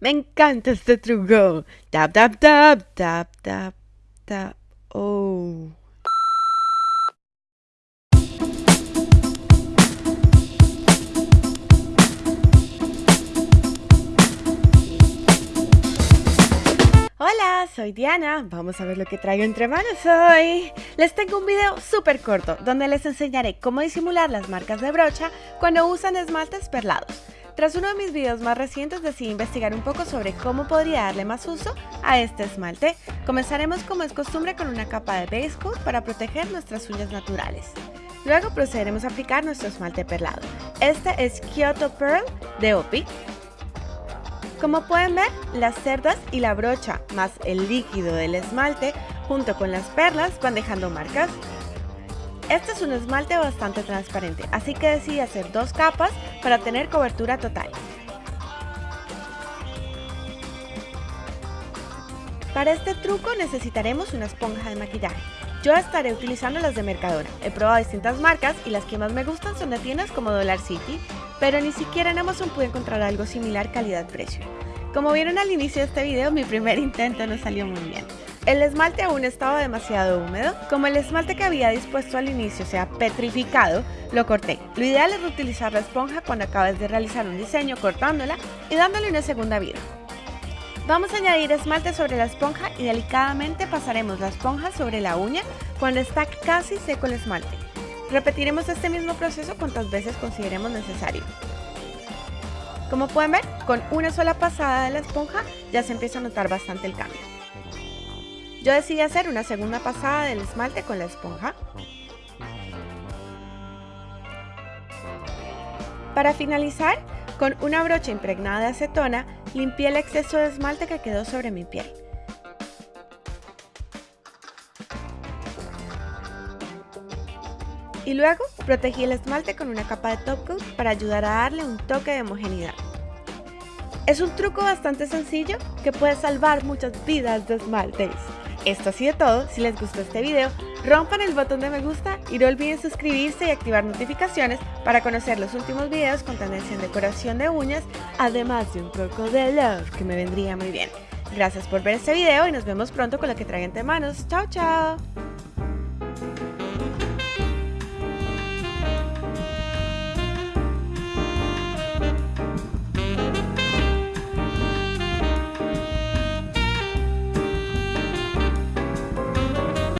Me encanta este truco. Tap, tap, tap, tap, tap, tap. Oh. Hola, soy Diana. Vamos a ver lo que traigo entre manos hoy. Les tengo un video súper corto donde les enseñaré cómo disimular las marcas de brocha cuando usan esmaltes perlados. Tras uno de mis videos más recientes decidí investigar un poco sobre cómo podría darle más uso a este esmalte. Comenzaremos como es costumbre con una capa de base coat para proteger nuestras uñas naturales. Luego procederemos a aplicar nuestro esmalte perlado. Este es Kyoto Pearl de OPI. Como pueden ver, las cerdas y la brocha más el líquido del esmalte junto con las perlas van dejando marcas. Este es un esmalte bastante transparente, así que decidí hacer dos capas para tener cobertura total. Para este truco necesitaremos una esponja de maquillaje. Yo estaré utilizando las de Mercadona. He probado distintas marcas y las que más me gustan son de tiendas como Dollar City, pero ni siquiera en Amazon pude encontrar algo similar calidad-precio. Como vieron al inicio de este video, mi primer intento no salió muy bien. El esmalte aún estaba demasiado húmedo. Como el esmalte que había dispuesto al inicio se ha petrificado, lo corté. Lo ideal es reutilizar la esponja cuando acabes de realizar un diseño cortándola y dándole una segunda vida. Vamos a añadir esmalte sobre la esponja y delicadamente pasaremos la esponja sobre la uña cuando está casi seco el esmalte. Repetiremos este mismo proceso cuantas veces consideremos necesario. Como pueden ver, con una sola pasada de la esponja ya se empieza a notar bastante el cambio. Yo decidí hacer una segunda pasada del esmalte con la esponja. Para finalizar, con una brocha impregnada de acetona, limpié el exceso de esmalte que quedó sobre mi piel. Y luego protegí el esmalte con una capa de top coat para ayudar a darle un toque de homogeneidad. Es un truco bastante sencillo que puede salvar muchas vidas de esmaltes. Esto ha sido todo, si les gustó este video, rompan el botón de me gusta y no olviden suscribirse y activar notificaciones para conocer los últimos videos con tendencia en decoración de uñas, además de un poco de love que me vendría muy bien. Gracias por ver este video y nos vemos pronto con lo que traigan entre manos. ¡Chao, chao!